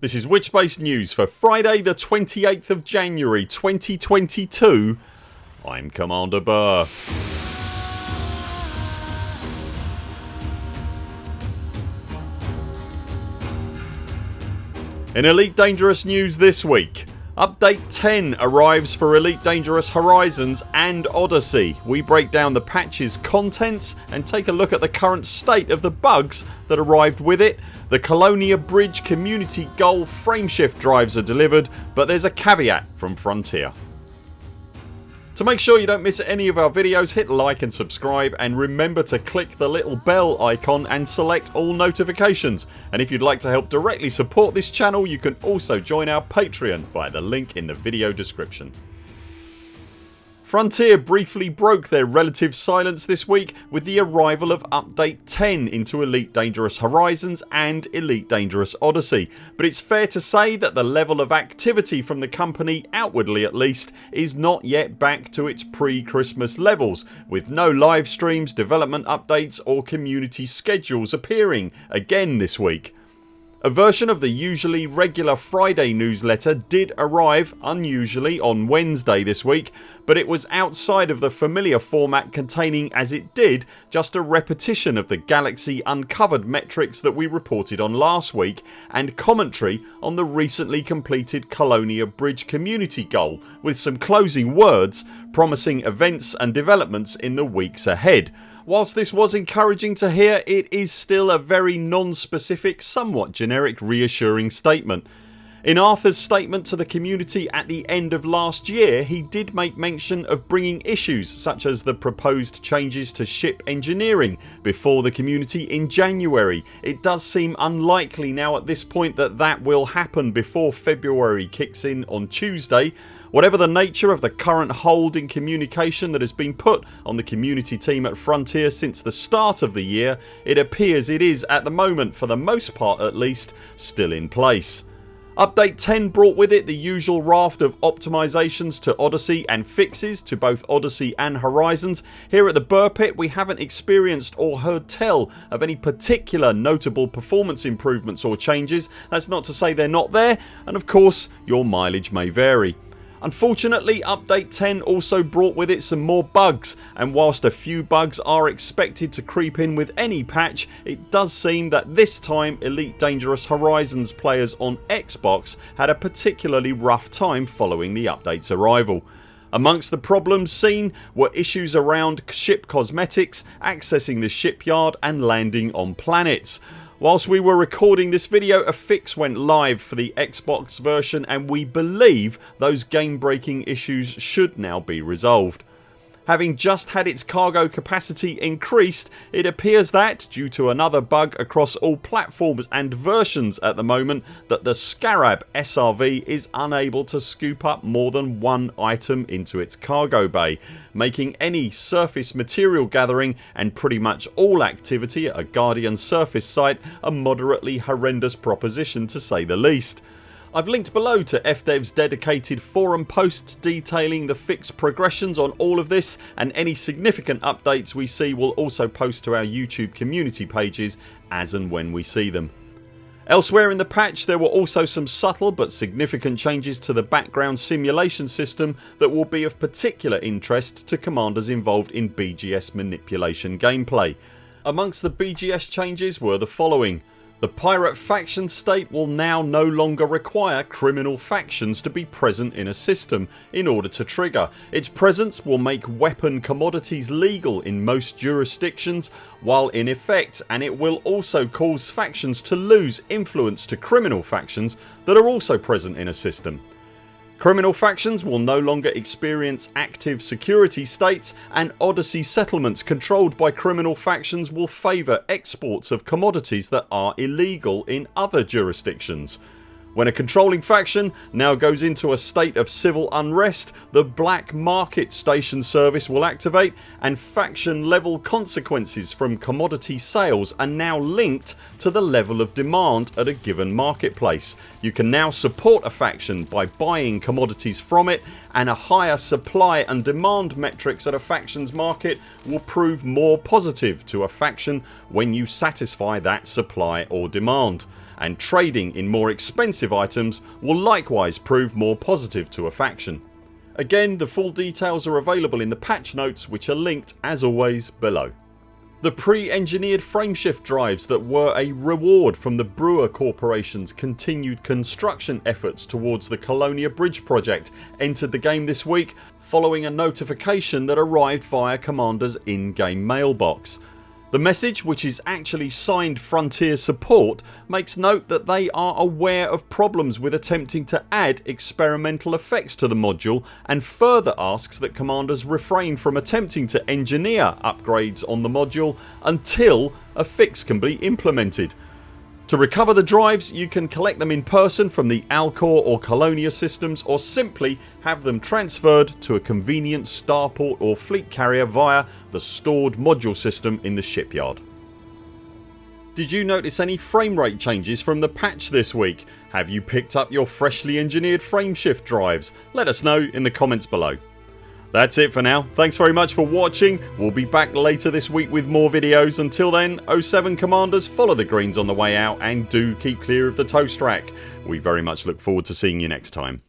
This is Witchbase News for Friday the 28th of January 2022 I'm Commander Burr. In Elite Dangerous news this week Update 10 arrives for Elite Dangerous Horizons and Odyssey. We break down the patch's contents and take a look at the current state of the bugs that arrived with it. The Colonia Bridge community goal frameshift drives are delivered but there's a caveat from Frontier. To make sure you don't miss any of our videos hit like and subscribe and remember to click the little bell icon and select all notifications and if you'd like to help directly support this channel you can also join our Patreon via the link in the video description. Frontier briefly broke their relative silence this week with the arrival of update 10 into Elite Dangerous Horizons and Elite Dangerous Odyssey but it's fair to say that the level of activity from the company, outwardly at least, is not yet back to its pre-Christmas levels with no live streams, development updates or community schedules appearing again this week. A version of the usually regular Friday newsletter did arrive unusually on Wednesday this week but it was outside of the familiar format containing as it did just a repetition of the Galaxy Uncovered metrics that we reported on last week and commentary on the recently completed Colonia Bridge community goal with some closing words promising events and developments in the weeks ahead Whilst this was encouraging to hear it is still a very non-specific somewhat generic reassuring statement. In Arthurs statement to the community at the end of last year he did make mention of bringing issues such as the proposed changes to ship engineering before the community in January. It does seem unlikely now at this point that that will happen before February kicks in on Tuesday Whatever the nature of the current hold in communication that has been put on the community team at Frontier since the start of the year it appears it is at the moment for the most part at least still in place. Update 10 brought with it the usual raft of optimisations to Odyssey and fixes to both Odyssey and Horizons. Here at the Burr Pit we haven't experienced or heard tell of any particular notable performance improvements or changes. That's not to say they're not there and of course your mileage may vary. Unfortunately update 10 also brought with it some more bugs and whilst a few bugs are expected to creep in with any patch it does seem that this time Elite Dangerous Horizons players on Xbox had a particularly rough time following the update's arrival. Amongst the problems seen were issues around ship cosmetics, accessing the shipyard and landing on planets. Whilst we were recording this video a fix went live for the Xbox version and we believe those game breaking issues should now be resolved. Having just had its cargo capacity increased it appears that, due to another bug across all platforms and versions at the moment that the Scarab SRV is unable to scoop up more than one item into its cargo bay making any surface material gathering and pretty much all activity at a Guardian surface site a moderately horrendous proposition to say the least. I've linked below to FDev's dedicated forum posts detailing the fixed progressions on all of this and any significant updates we see will also post to our YouTube community pages as and when we see them. Elsewhere in the patch there were also some subtle but significant changes to the background simulation system that will be of particular interest to commanders involved in BGS manipulation gameplay. Amongst the BGS changes were the following the pirate faction state will now no longer require criminal factions to be present in a system in order to trigger. Its presence will make weapon commodities legal in most jurisdictions while in effect and it will also cause factions to lose influence to criminal factions that are also present in a system. Criminal factions will no longer experience active security states and Odyssey settlements controlled by criminal factions will favour exports of commodities that are illegal in other jurisdictions. When a controlling faction now goes into a state of civil unrest the Black Market Station service will activate and faction level consequences from commodity sales are now linked to the level of demand at a given marketplace. You can now support a faction by buying commodities from it and a higher supply and demand metrics at a factions market will prove more positive to a faction when you satisfy that supply or demand and trading in more expensive items will likewise prove more positive to a faction. Again the full details are available in the patch notes which are linked as always below. The pre-engineered frameshift drives that were a reward from the Brewer Corporation's continued construction efforts towards the Colonia Bridge project entered the game this week following a notification that arrived via Commander's in-game mailbox. The message which is actually signed Frontier support makes note that they are aware of problems with attempting to add experimental effects to the module and further asks that commanders refrain from attempting to engineer upgrades on the module until a fix can be implemented to recover the drives you can collect them in person from the Alcor or Colonia systems or simply have them transferred to a convenient starport or fleet carrier via the stored module system in the shipyard. Did you notice any frame rate changes from the patch this week? Have you picked up your freshly engineered frameshift drives? Let us know in the comments below. That's it for now. Thanks very much for watching. We'll be back later this week with more videos. Until then 0 7 CMDRs follow the greens on the way out and do keep clear of the toast rack. We very much look forward to seeing you next time.